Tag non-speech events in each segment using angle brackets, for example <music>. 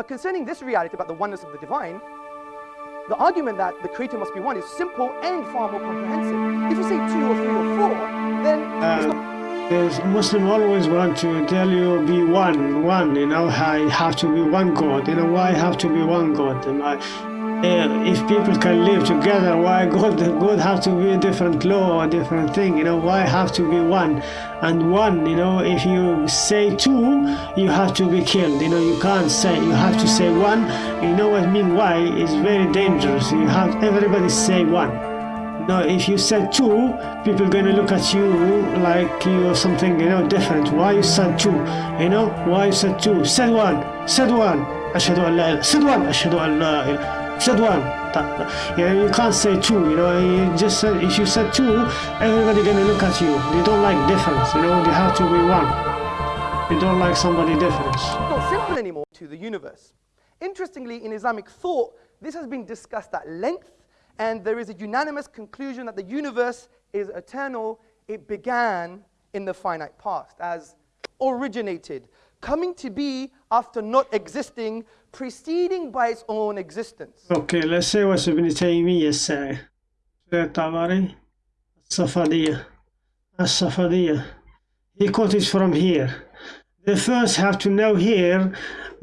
But concerning this reality about the oneness of the divine, the argument that the creator must be one is simple and far more comprehensive. If you say two or three or four, then uh, it's not There's Muslim always want to tell you be one, one. You know, I have to be one God. You know why I have to be one God? And I, uh, if people can live together, why God God have to be a different law, a different thing? You know why have to be one? And one, you know, if you say two, you have to be killed. You know, you can't say. You have to say one. You know what I mean? Why? It's very dangerous. You have everybody say one. No, if you said two, people gonna look at you like you are something, you know, different. Why you said two? You know, why you said two? Said one, said one. أشهد أن لا إله said one. أشهد أن لا إله said one. That- You can't say two. You know, you just said if you said two, everybody gonna look at you. They don't like difference. You know, they have to be one. They don't like somebody different. not simple anymore to the universe. Interestingly, in Islamic thought, this has been discussed at length, and there is a unanimous conclusion that the universe is eternal. It began in the finite past, as originated, coming to be after not existing, preceding by its own existence. Okay, let's say what Ibn Taymiyyah say. Tabari, Safadiyah, As Safadiya. He quotes from here. They first have to know here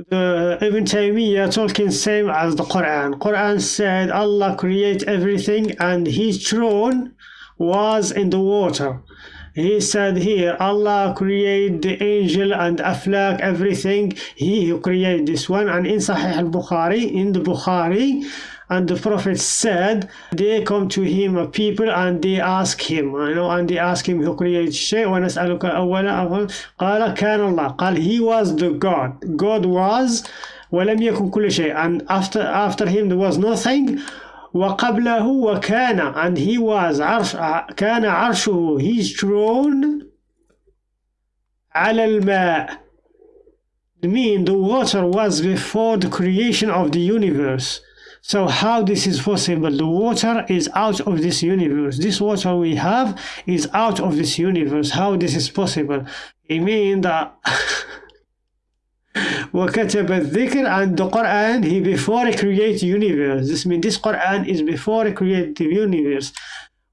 the Ibn Taymiyyah talking same as the Quran. Quran said Allah create everything and his throne was in the water. he said here Allah create the angel and aflak everything he who create this one and in Sahih al-Bukhari in the Bukhari and the prophet said they come to him a people and they ask him you know and they ask him who created شيء ونسألك أولا قال كان الله قال he was the God God was ولم يكن كل شيء and after after him there was nothing وقبله وكان and he was عرش كان عرشه his throne على الماء mean the water was before the creation of the universe so how this is possible the water is out of this universe this water we have is out of this universe how this is possible it mean that <laughs> وكتب الذكر the Quran he before create universe this mean this Quran is before create the universe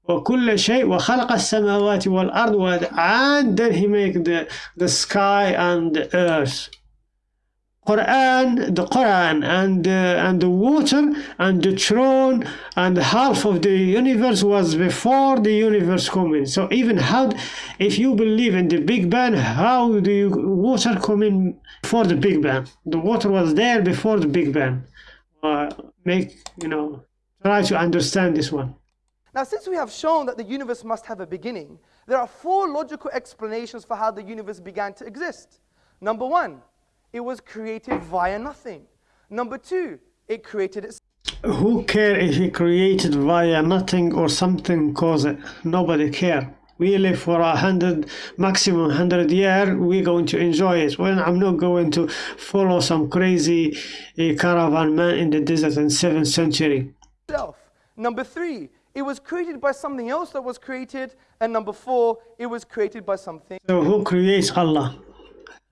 وكل شيء وخلق السماوات والأرض and then he make the, the sky and the earth Quran, the Quran and uh, and the water and the throne and half of the universe was before the universe coming. So even how, if you believe in the Big Bang, how do you, water come in the Big Bang? The water was there before the Big Bang. Uh, make you know, try to understand this one. Now, since we have shown that the universe must have a beginning, there are four logical explanations for how the universe began to exist. Number one, it was created via nothing. Number two, it created itself. Who care if he created via nothing or something cause it? Nobody care. We live for a hundred, maximum hundred year. We're going to enjoy it. Well, I'm not going to follow some crazy uh, caravan man in the desert in seventh century. Number three, it was created by something else that was created. And number four, it was created by something. So who creates Allah?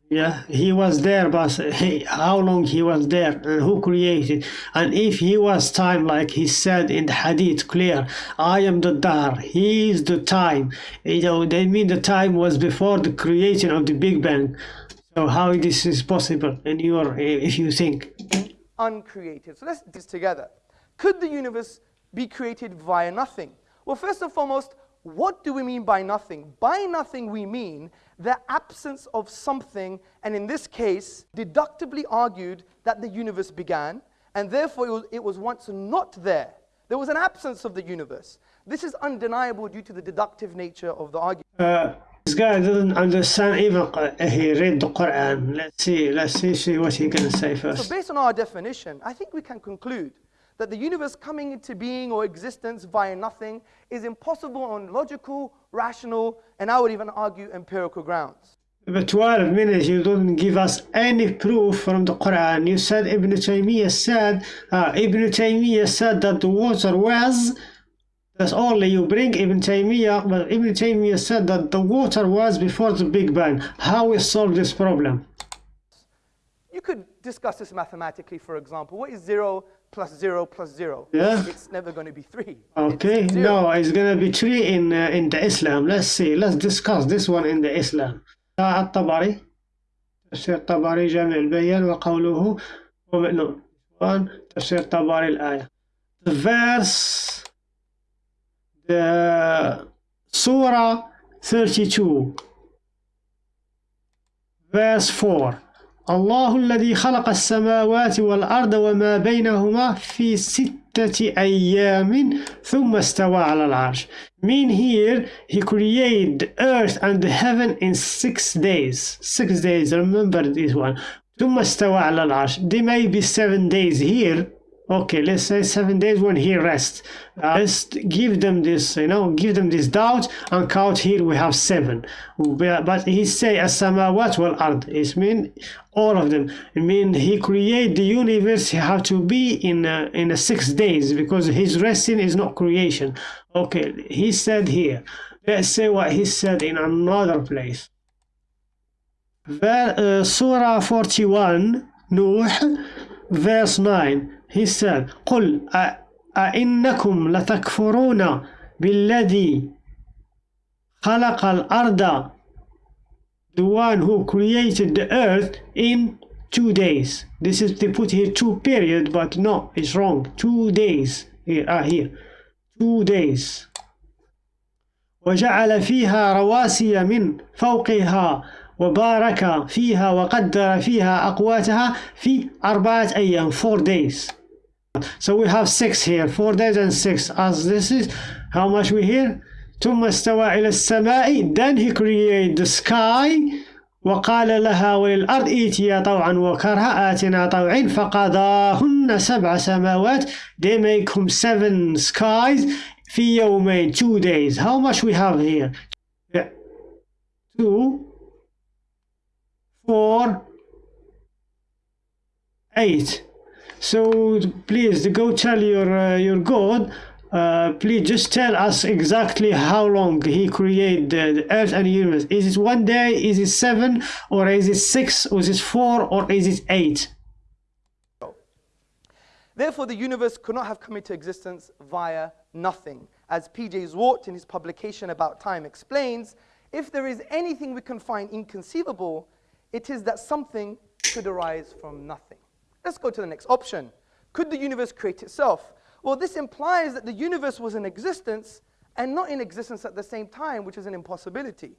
Yeah, he was there, but uh, he, how long he was there and who created? And if he was time, like he said in the hadith, clear, I am the dahr, he is the time. You know, they mean the time was before the creation of the Big Bang. So how this is possible in your, uh, if you think? Uncreated. So let's do this together. Could the universe be created via nothing? Well, first and foremost, what do we mean by nothing? By nothing, we mean the absence of something, and in this case, deductively argued that the universe began, and therefore it was, it was once not there. There was an absence of the universe. This is undeniable due to the deductive nature of the argument. Uh, this guy doesn't understand even uh, he read the Quran. Let's see, let's see, see what he's gonna say first. So, based on our definition, I think we can conclude that the universe coming into being or existence via nothing is impossible on logical, rational, and I would even argue empirical grounds. But 12 minutes, you didn't give us any proof from the Quran. You said Ibn Taymiyyah said, uh, Ibn Taymiyyah said that the water was, that's only you bring Ibn Taymiyyah, but Ibn Taymiyyah said that the water was before the Big Bang. How we solve this problem? You could discuss this mathematically, for example. What is 0 plus 0 plus 0? Yeah. It's never going to be 3. Okay, It's zero. no, it's gonna be three in uh, in the Islam. Let's see. Let's discuss this one in the Islam. الطبري تفسير طبري جامع البيان وقوله one تفسير طبري الآية. The verse the Surah 32 verse 4 الله الذي خلق السماوات والأرض وما بينهما في ستة أيام ثم استوى على العرش mean here he created the earth and the heaven in six days six days remember this one ثم استوى على العرش they may be seven days here okay let's say seven days when he rests. Uh, let's give them this you know give them this doubt and count here we have seven. But he say as-samawat wal ard it mean all of them. I mean he create the universe he have to be in a, in a six days because his resting is not creation. Okay he said here let's say what he said in another place. Ver, uh, surah 41 Nuh verse 9 he said قل أئنكم لتكفرون بالذي خلق الأرض the one who created the earth in two days this is they put here two period but no it's wrong two days here ah here two days وجعل فيها رواسي من فوقها وبارك فيها وقدر فيها أقواتها في أربعة أيام four days so we have six here four days and six as this is how much we here ثم استوى إلى السماء then he created the sky وقال لها وللأرض ائتيا طوعا وكرها آتنا طوعين فقضاهن سبع سماوات they make him seven skies في يومين two days how much we have here two four eight so please go tell your uh, your god uh, please just tell us exactly how long he created the, earth and the universe is it one day is it seven or is it six or is it four or is it eight Therefore, the universe could not have come into existence via nothing. As P.J. Zwart in his publication About Time explains, if there is anything we can find inconceivable, it is that something could arise from nothing. Let's go to the next option. Could the universe create itself? Well, this implies that the universe was in existence and not in existence at the same time, which is an impossibility.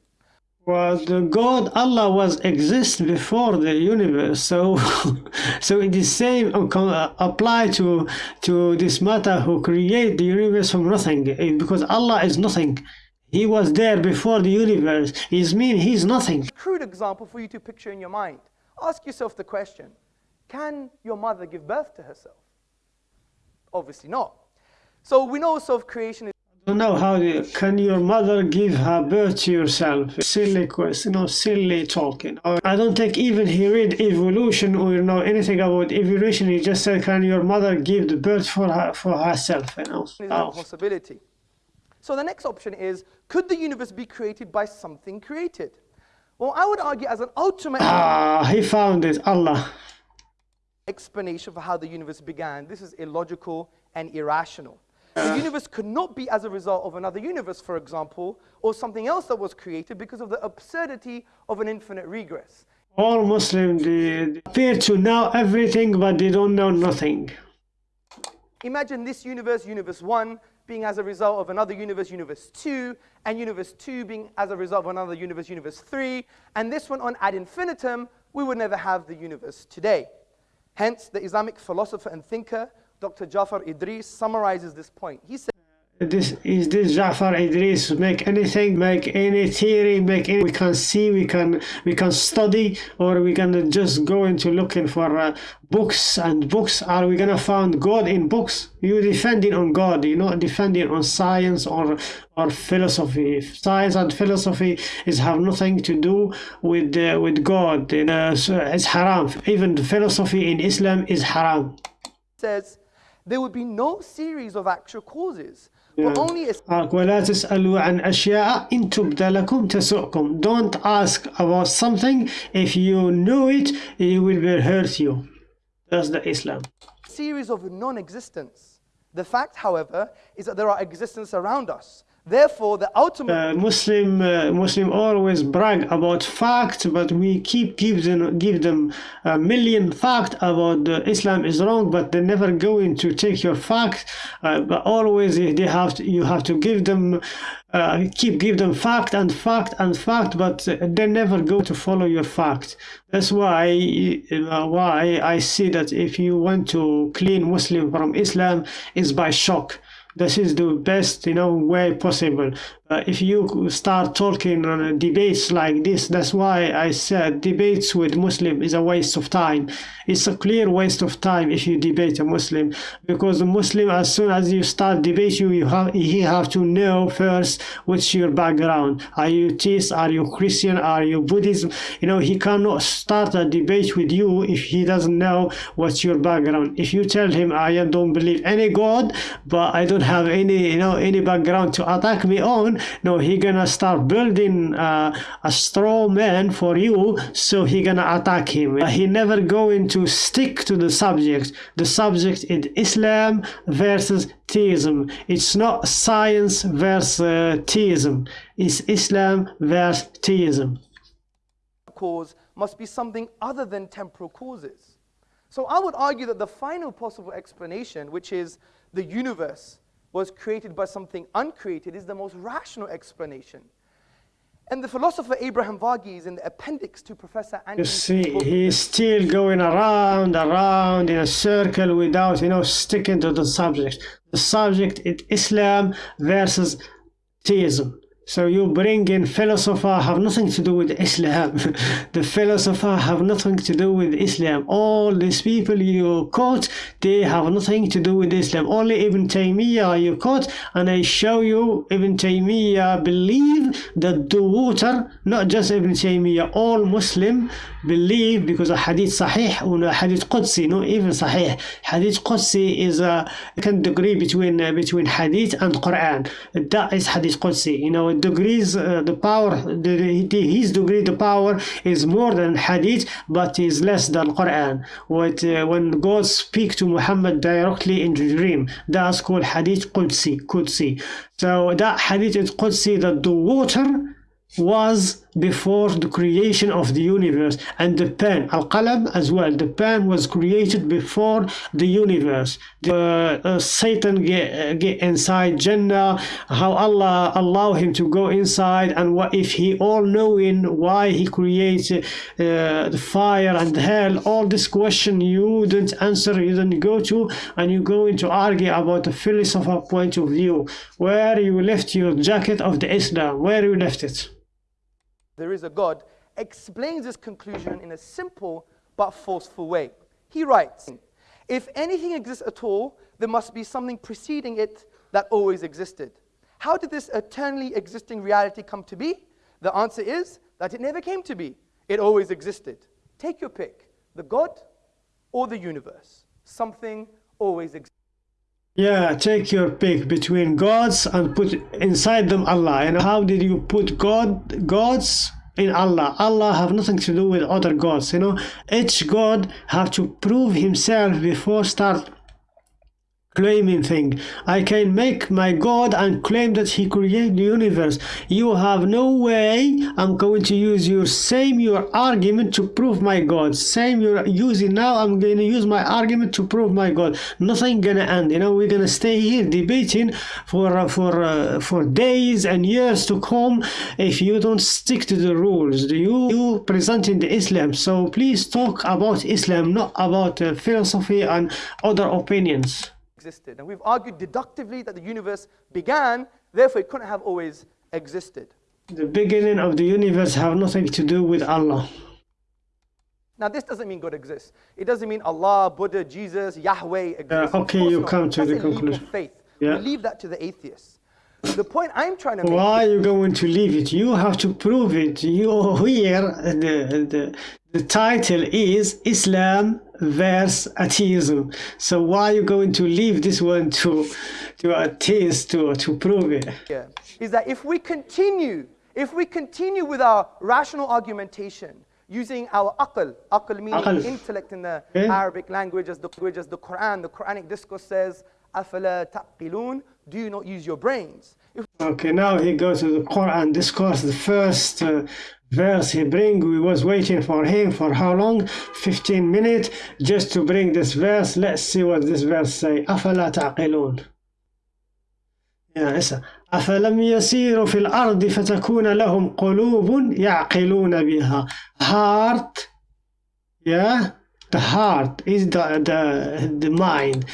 was the God Allah was exist before the universe. So, <laughs> so it is same uh, uh, apply to to this matter who create the universe from nothing because Allah is nothing. He was there before the universe. It mean he's nothing. crude example for you to picture in your mind. Ask yourself the question Can your mother give birth to herself? Obviously not. So we know self creation is I don't know how the, can your mother give her birth to yourself? Silly question, you know, silly talking. Or I don't think even he read evolution or know anything about evolution. He just said, "Can your mother give the birth for her for herself?" You know. Oh. impossibility. So the next option is Could the universe be created by something created? Well, I would argue as an ultimate Ah, he found it. Allah. Explanation for how the universe began. This is illogical and irrational. The <coughs> universe could not be as a result of another universe, for example, or something else that was created because of the absurdity of an infinite regress. All Muslims they appear to know everything, but they don't know nothing. Imagine this universe, universe 1, being as a result of another universe, universe 2, and universe 2 being as a result of another universe, universe 3, and this one on ad infinitum, we would never have the universe today. Hence, the Islamic philosopher and thinker, Dr. Jafar Idris, summarizes this point. He said, This is this Jafar Idris make anything, make any theory, make any we can see, we can we can study, or we can just go into looking for uh, books and books. Are we gonna find God in books? You defending on God, you're not defending on science or or philosophy. Science and philosophy is have nothing to do with uh, with God. Uh, so it's haram. Even the philosophy in Islam is haram. says there would be no series of actual causes. but Yeah. only as Uh, ولا تسألوا عن أشياء إن تبد لكم تسؤكم. Don't ask about something if you know it, it will be hurt you. That's the Islam. series of non-existence. The fact, however, is that there are existence around us. Therefore, the ultimate Uh, Muslim uh, Muslim always brag about fact, but we keep give them give them a million fact about uh, Islam is wrong, but they never going to take your fact. Uh, but always they have to, you have to give them uh, keep give them fact and fact and fact, but uh, they never go to follow your fact. That's why why I see that if you want to clean Muslim from Islam is by shock this is the best you know way possible uh, if you start talking on debates like this that's why i said debates with muslim is a waste of time. It's a clear waste of time if you debate a muslim because a muslim as soon as you start debate you, you have he have to know first what's your background. Are you theist are you christian? Are you buddhism? You know he cannot start a debate with you if he doesn't know what's your background. If you tell him i don't believe any god but i don't have any you know any background to attack me on no he gonna start building uh, a straw man for you so he gonna attack him. Uh, he never going to stick to the subject. The subject is islam versus theism. It's not science versus uh, theism. It's islam versus theism. Cause must be something other than temporal causes. So I would argue that the final possible explanation, which is the universe was created by something uncreated, is the most rational explanation. And the philosopher Abraham Varghese, in the appendix to Professor You see, he's still going around, around in a circle without, you know, sticking to the subject. The subject is Islam versus theism. So you bring in philosopher have nothing to do with Islam. <laughs> the philosopher have nothing to do with Islam. All these people you quote, they have nothing to do with Islam. Only Ibn Taymiyyah you quote, and I show you Ibn Taymiyyah believe that the water, not just Ibn Taymiyyah, all Muslim believe because a hadith sahih or a hadith qudsi, not even sahih. Hadith qudsi is a can degree between uh, between hadith and Quran. That is hadith qudsi. You know, degrees uh, the power the, his degree the power is more than hadith but is less than Quran. What uh, when God speak to Muhammad directly in the dream, that's called hadith qudsi. Qudsi. So that hadith is qudsi that the water was before the creation of the universe and the pen al-qalam as well. The pen was created before the universe. The, uh, satan get, uh, get inside jannah how allah allow him to go inside and what if he all knowing why he creates uh, the fire and hell? All this question you didn't answer you didn't go to and you go into argue about the philosopher point of view. Where you left your jacket of the islam? Where you left it there is a God, explains this conclusion in a simple but forceful way. He writes, If anything exists at all, there must be something preceding it that always existed. How did this eternally existing reality come to be? The answer is that it never came to be. It always existed. Take your pick the God or the universe. Something always exists. Yeah, take your pick between gods and put inside them Allah. And how did you put God gods in Allah? Allah have nothing to do with other gods. You know, each god have to prove himself before start claiming thing. I can make my God and claim that he created the universe. You have no way. I'm going to use your same your argument to prove my God. Same you're using now. I'm going to use my argument to prove my God. Nothing gonna end. You know, we're gonna stay here debating for uh, for uh, for days and years to come if you don't stick to the rules. Do You you presenting the Islam. So please talk about Islam, not about uh, philosophy and other opinions existed. And we've argued deductively that the universe began, therefore it couldn't have always existed. The beginning of the universe have nothing to do with Allah. Now, this doesn't mean God exists. It doesn't mean Allah, Buddha, Jesus, Yahweh exists. Uh, okay, you not. come to That's the a leap of conclusion. faith. Yeah. We leave that to the atheists. The point I'm trying to make Why are you going to leave it? You have to prove it. You here the, the the title is Islam verse atheism. So why are you going to leave this one to to atheists to to prove it? Yeah. Is that if we continue, if we continue with our rational argumentation, using our aql, aql meaning Aql. intellect in the Okay. Arabic language as the language as the Quran, the Quranic discourse says, أَفَلَا تَعْقِلُونَ Do you not use your brains? If Okay, now he goes to the Quran discourse. The first uh, verse he bring, we was waiting for him for how long? 15 minutes just to bring this verse. Let's see what this verse say. أفلا تعقلون يا إسا أفلم يسيروا في الأرض فتكون لهم قلوب يعقلون بها heart yeah the heart is the the, the mind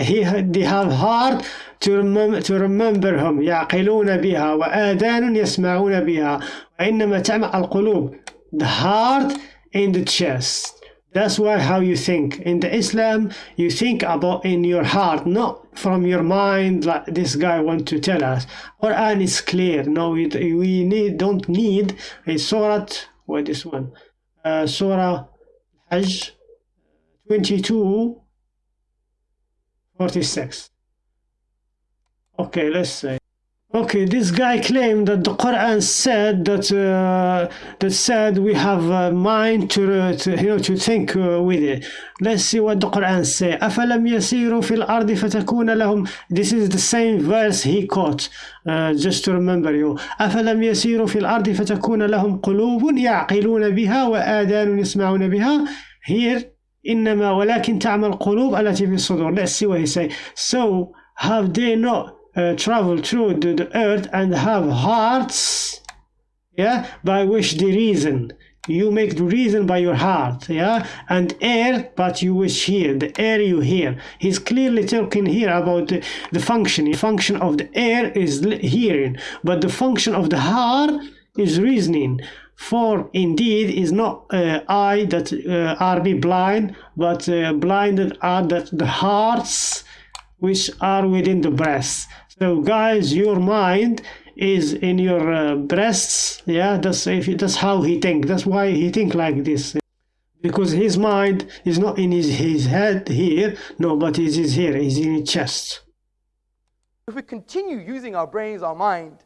he they have heart to remember to remember him يعقلون بها وآذان يسمعون بها وإنما تعمى القلوب the heart in the chest that's why how you think in the Islam you think about in your heart not from your mind like this guy want to tell us Quran is clear no we, we need don't need a surah what this one uh, surah Hajj 22 46 okay let's say Okay this guy claimed that the quran said that uh, that said we have a mind to, uh, to you know to think uh, with it let's see what the quran say أفلم يسيروا في الأرض فتكون لهم this is the same verse he quote uh, just to remember you أفلم يسيروا في الأرض فتكون لهم قلوب يعقلون بها وآذان يسمعون بها here إنما ولكن تعمى القلوب التي في الصدور let's see what he say so have they not uh, traveled through the, the earth and have hearts yeah by which they reason. You make the reason by your heart yeah and air but you wish hear the air you hear. He's clearly talking here about the, the function. The function of the air is hearing but the function of the heart is reasoning. For indeed is not uh, eye that uh, are be blind but uh, blinded are that the hearts which are within the breast so guys your mind is in your uh, breasts. Yeah that's if that's how he think. That's why he think like this. Because his mind is not in his, his head here. No but it is here. It's in his chest. If we continue using our brains, our mind,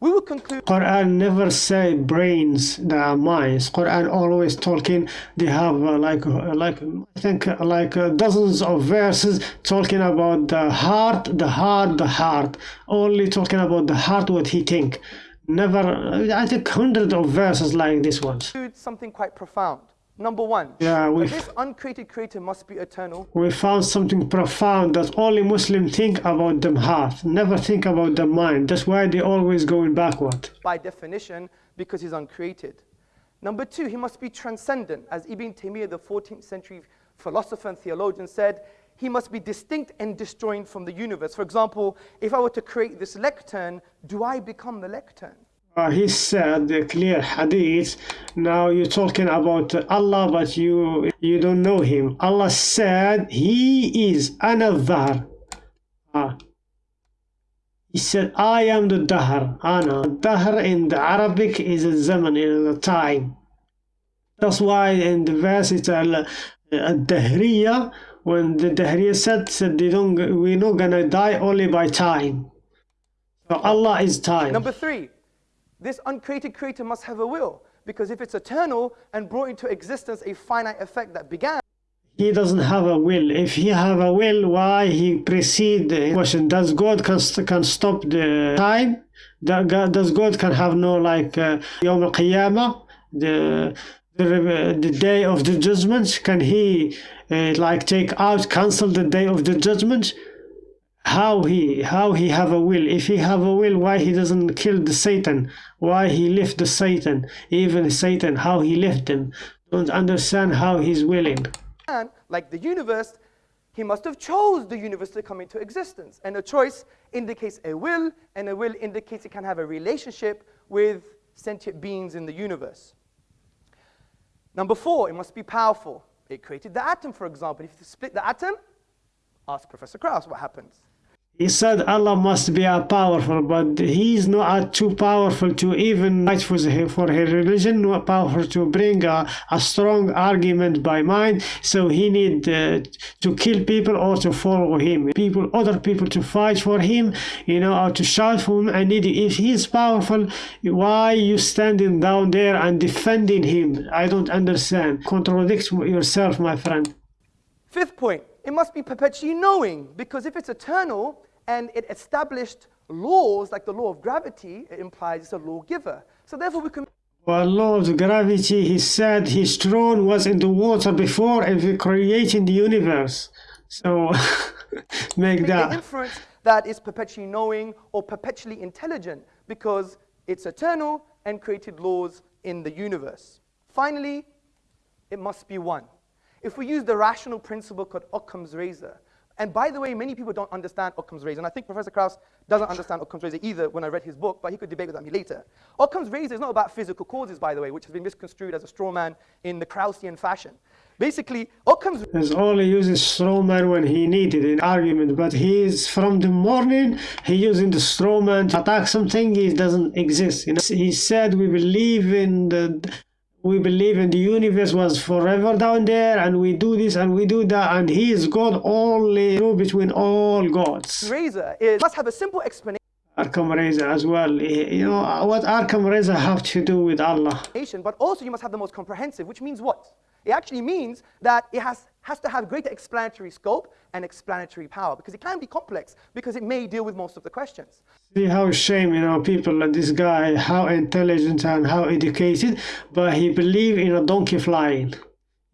we will conclude Quran never say brains the minds. Quran always talking. They have uh, like uh, like I think uh, like uh, dozens of verses talking about the heart, the heart, the heart. Only talking about the heart, what he think. Never. I think hundreds of verses like this ones. something quite profound. Number one, Yeah, this uncreated creator must be eternal. we found something profound that only Muslims think about the heart, never think about the mind. That's why they're always going backward. by definition because he's uncreated. Number two, he must be transcendent. As Ibn Taymiyyah, the 14th century philosopher and theologian, said, he must be distinct and disjoined from the universe. For example, if I were to create this lectern, do I become the lectern? Uh, he said the clear hadith. Now you're talking about Allah, but you you don't know Him. Allah said He is another. Ah. He said, "I am the dahr." Ana. Dahr in the Arabic is a zaman, time. That's why in the verse it's al dahriya. When the dahriya said, said they don't, we're not gonna die only by time. So Allah is time. Number three, this uncreated creator must have a will. Because if it's eternal and brought into existence a finite effect that began, he doesn't have a will. If he have a will, why he precede the question? Does God can, can stop the time? Does God can have no like uh, Yom al Qiyamah, the the, the day of the judgment? Can he uh, like take out, cancel the day of the judgment? How he how he have a will? If he have a will, why he doesn't kill the Satan? Why he left the Satan? Even Satan, how he left him? Don't understand how he's willing. like the universe, he must have chose the universe to come into existence. And a choice indicates a will, and a will indicates it can have a relationship with sentient beings in the universe. Number four, it must be powerful. It created the atom, for example. If you split the atom, ask Professor Krauss what happens. He said Allah must be a powerful, but he's not too powerful to even fight for, for his religion, not powerful to bring a, a strong argument by mind. So he need uh, to kill people or to follow him. People, other people to fight for him, you know, or to shout for him. And if he's powerful, why you standing down there and defending him? I don't understand. Contradict yourself, my friend. Fifth point, it must be perpetually knowing, because if it's eternal, and it established laws like the law of gravity, it implies it's a lawgiver. So therefore we can well, law of gravity, he said his throne was in the water before creating the universe. So <laughs> make that. inference that is perpetually knowing or perpetually intelligent because it's eternal and created laws in the universe. Finally, it must be one. If we use the rational principle called Occam's razor, and by the way, many people don't understand Occam's razor. And I think Professor Krauss doesn't understand Occam's razor either when I read his book, but he could debate with me later. Occam's razor is not about physical causes, by the way, which has been misconstrued as a straw man in the Kraussian fashion. Basically, Occam's He's only uses straw man when he needed an argument, but he is from the morning he using the straw man to attack something he doesn't exist. You know, he said we believe in the we believe in the universe was forever down there and we do this and we do that and he is God only between all gods. Razor is, must have a simple explanation. Occam Razor as well. Eh, you know, uh, what Occam Razor have to do with Allah? But also you must have the most comprehensive, which means what? It actually means that it has, has to have greater explanatory scope and explanatory power because it can be complex because it may deal with most of the questions. See how shame, you know, people like this guy, how intelligent and how educated, but he believe in a donkey flying.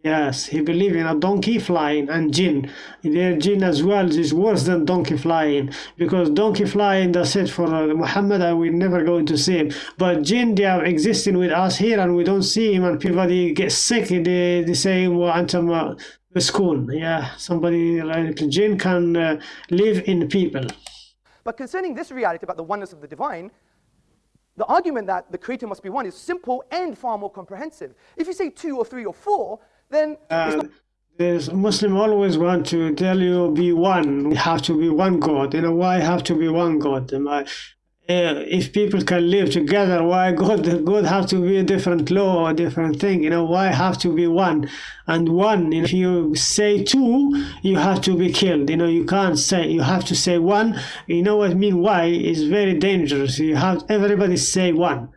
Yes, he believe in a donkey flying and jinn. Their jinn as well is worse than donkey flying because donkey flying that's it for uh, Muhammad and we're never going to see him. But jinn they are existing with us here and we don't see him and people they get sick. They they say well, school. Yeah, somebody like jinn can uh, live in people. But concerning this reality about the oneness of the divine, the argument that the creator must be one is simple and far more comprehensive. If you say two or three or four, then uh, there's Muslim always want to tell you be one. You have to be one God. You know why have to be one God? if people can live together, why God God have to be a different law or a different thing? You know, why have to be one? And one, if you say two, you have to be killed. You know, you can't say you have to say one. You know what I mean? Why is very dangerous. You have everybody say one.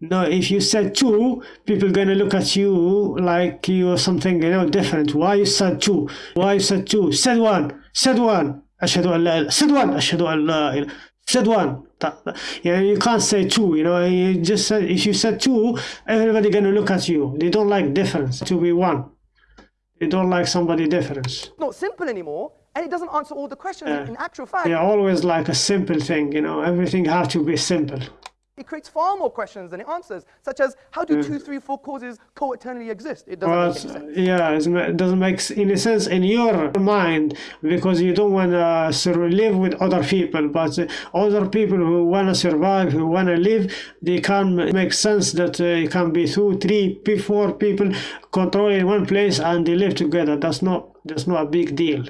No, if you said two, people gonna look at you like you are something you know different. Why you said two? Why you said two? Said one. Said one. أشهد أن لا said one. أشهد أن لا said one. You know, you can't say two. You know, you just said if you said two, everybody gonna look at you. They don't like difference to be one. They don't like somebody difference. Not simple anymore, and it doesn't answer all the questions. Yeah. In actual fact, yeah, always like a simple thing. You know, everything have to be simple. It creates far more questions than it answers, such as how do two, three, four causes co-eternally exist? It doesn't well, make sense. Yeah, it doesn't make any sense in your mind because you don't want to live with other people. But other people who want to survive, who want to live, they can make sense that uh, it can be two, three, four people controlling one place and they live together. That's not that's not a big deal.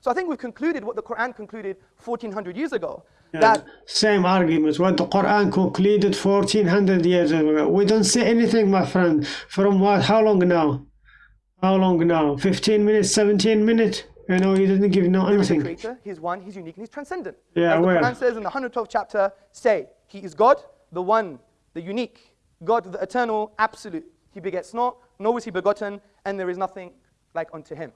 So I think we've concluded what the Quran concluded 1400 years ago. That same arguments what the Quran concluded 1400 years ago. We don't see anything, my friend. From what? How long now? How long now? 15 minutes, 17 minutes? You know, he didn't give no anything. Creator, he's one, he's unique, and he's transcendent. Yeah, As the where? Quran says in the 112th chapter, say, He is God, the one, the unique, God, the eternal, absolute. He begets not, nor is he begotten, and there is nothing like unto him.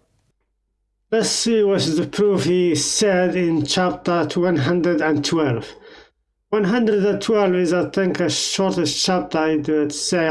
Let's see what the proof he said in chapter 112. 112 is I think a shortest chapter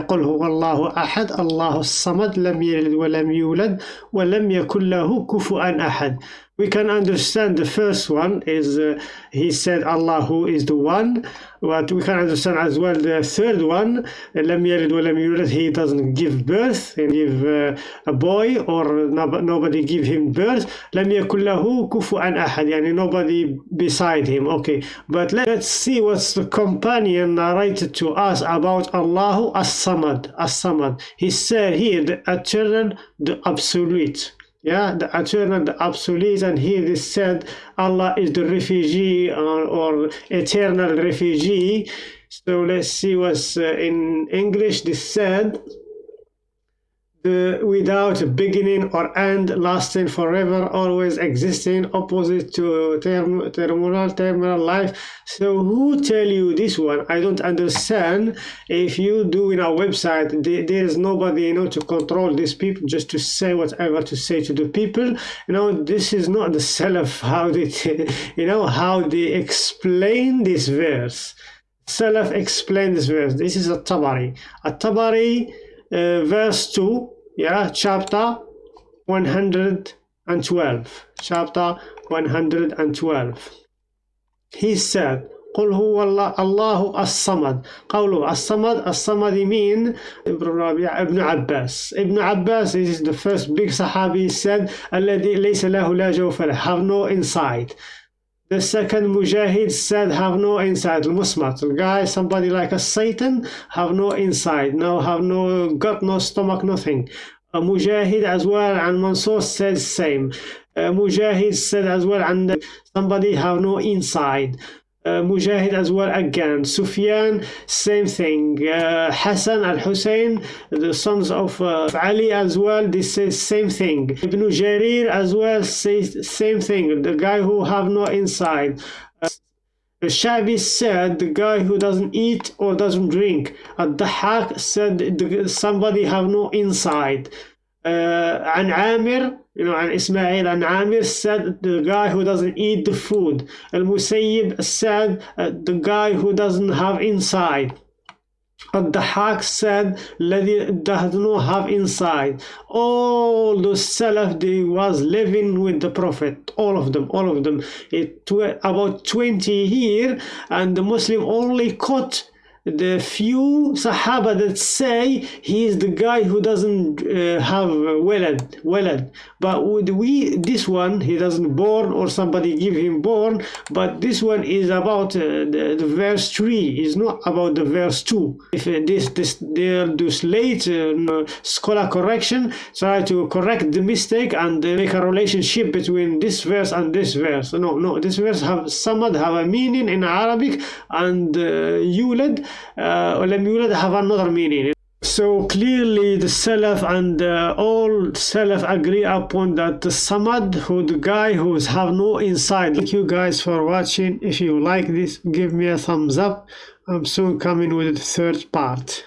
قل هو الله أحد الله الصمد لم يلد ولم يولد ولم يكن له كفوا أحد we can understand the first one is uh, he said Allah who is the one but we can understand as well the third one لم يلد ولم يولد he doesn't give birth and give uh, a boy or nobody give him birth لم يكن له كفوا أحد يعني nobody beside him okay but let's see what's the companion narrated to us about Allah as-Samad as-Samad he said here the eternal the absolute yeah the eternal the obsolete and this said allah is the refugee or, or eternal refugee. So let's see what's uh, in english. This said the without beginning or end, lasting forever, always existing, opposite to term, terminal, terminal life. So who tell you this one? I don't understand. If you do in a website, there is nobody you know to control these people, just to say whatever to say to the people. You know, this is not the self how they, <laughs> you know, how they explain this verse. Self explain this verse. This is a Tabari. A Tabari uh, verse 2 yeah chapter 112 chapter 112 he said قل هو الله الله الصمد قوله الصمد الصمد mean ابن عباس ابن عباس is the first big sahabi said الذي ليس له لا جوف له have no inside the second mujahid said have no inside. Musmat the guy somebody like a satan have no inside. No have no gut no stomach nothing. A mujahid as well and Mansur said same. Mujahid said as well and somebody have no inside uh, Mujahid as well again. Sufyan, same thing. Uh, Hassan al Hussein, the sons of uh, Ali as well, they say same thing. Ibn Jarir as well says same thing. The guy who have no inside. Uh, Shabi said the guy who doesn't eat or doesn't drink. Ad-Dahak said the, somebody have no inside. Uh, Amir you know, and Ismail and Amir said the guy who doesn't eat the food. Al Musayyib said uh, the guy who doesn't have inside. Al-Dahak said الذي does not have inside all the Salaf they was living with the Prophet all of them all of them it about 20 here and the Muslim only caught the few Sahaba that say he is the guy who doesn't uh, have walad, walad. But would we, this one, he doesn't born or somebody give him born. But this one is about uh, the, the, verse three. Is not about the verse two. If uh, this this they'll do late uh, scholar correction, try to correct the mistake and make a relationship between this verse and this verse. No, no, this verse have somewhat have a meaning in Arabic and uh, yulad ولم يولد have another meaning so clearly the Salaf and uh, all Salaf agree upon that the Samad, who the guy who have no inside. Thank you guys for watching. If you like this, give me a thumbs up. I'm soon coming with the third part.